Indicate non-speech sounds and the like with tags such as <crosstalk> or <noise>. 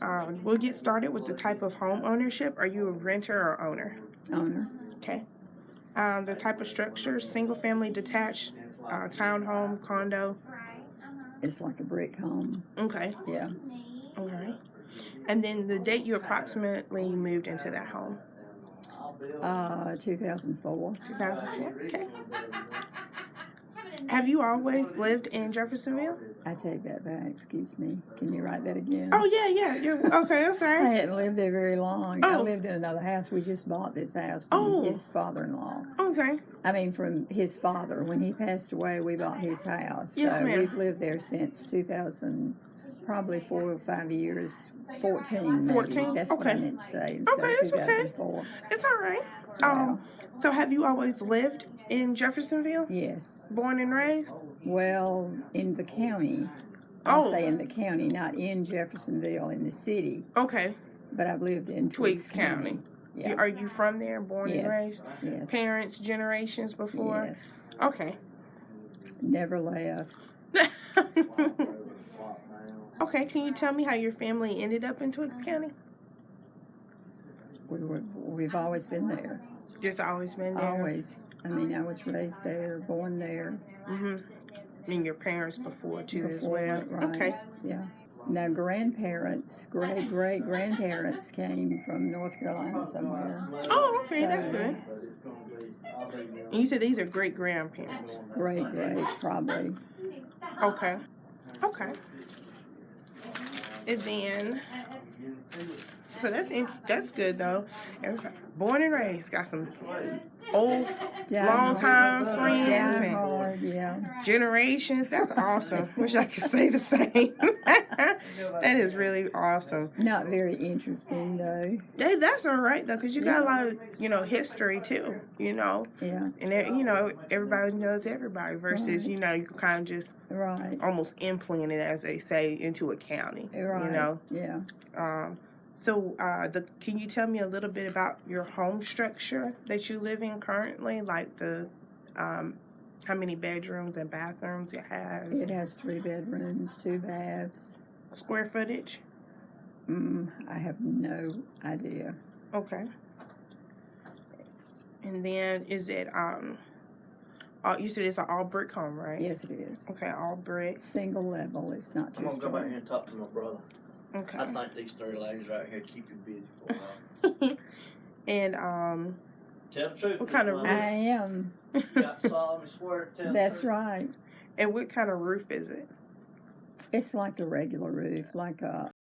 Um, we'll get started with the type of home ownership. Are you a renter or owner? owner. Okay. Um, the type of structure, single family detached, uh, townhome, condo. It's like a brick home. Okay. Yeah. All right. And then the date you approximately moved into that home. Uh, 2004. 2004. Okay. Have you always lived in Jeffersonville? I take that back. Excuse me. Can you write that again? Oh yeah, yeah. You're, okay, I'm <laughs> sorry. I hadn't lived there very long. Oh. I lived in another house. We just bought this house from Oh. his father-in-law. Okay. I mean, from his father. When he passed away, we bought his house. Yes, so ma'am. we've lived there since 2000, probably four or five years. 14, maybe. 14? That's what I Okay. meant to say instead Okay, it's okay. 2004. It's all right. Um, so have you always lived in Jeffersonville? Yes. Born and raised? Well, in the county. I'll Oh. say in the county, not in Jeffersonville, in the city. Okay. But I've lived in Twiggs Twiggs, County. Yeah. Are you from there, born and yes. raised? Yes. Parents, generations before? Yes. Okay. Never left. <laughs> okay, can you tell me how your family ended up in Twiggs County? We were. We've always been there. Just always been there? Always. I mean, I was raised there, born there. Mm-hmm. And your parents before too as well? right. Okay. Yeah. Now, grandparents, great great grandparents came from North Carolina somewhere. Oh, okay, that's good. And you said these are great grandparents. Great great, probably. Okay. Okay. And then, so that's in, that's good though. Everybody- Born and raised, got some old Down long time friends Down and yeah. generations. That's awesome. Wish I could say the same. <laughs> that is really awesome. Not very interesting though. Hey, that's all right though, cause you got a lot of you know history too. You know, Yeah. and there- you know everybody knows everybody versus Right. you know you kind of just Right. almost implanted as they say into a county. Right. You know. Yeah. Um, so, uh, the can you tell me a little bit about your home structure that you live in currently? Like the, um, how many bedrooms and bathrooms it has, It has three bedrooms, two baths. Square footage? Mm, I have no idea. Okay. And then is it um, uh, you said it's an all brick home, right? Yes, it is. Okay, all brick. Single level. It's not I'm two gonna go back here and talk to my brother. Okay. I think these three ladies right here keep you busy for a while. <laughs> and um, Tell the truth. What kind of Miss I Mama. am. Got solemnly swear to tell the That's truth. right. and what kind of roof is it? It's like a regular roof, like a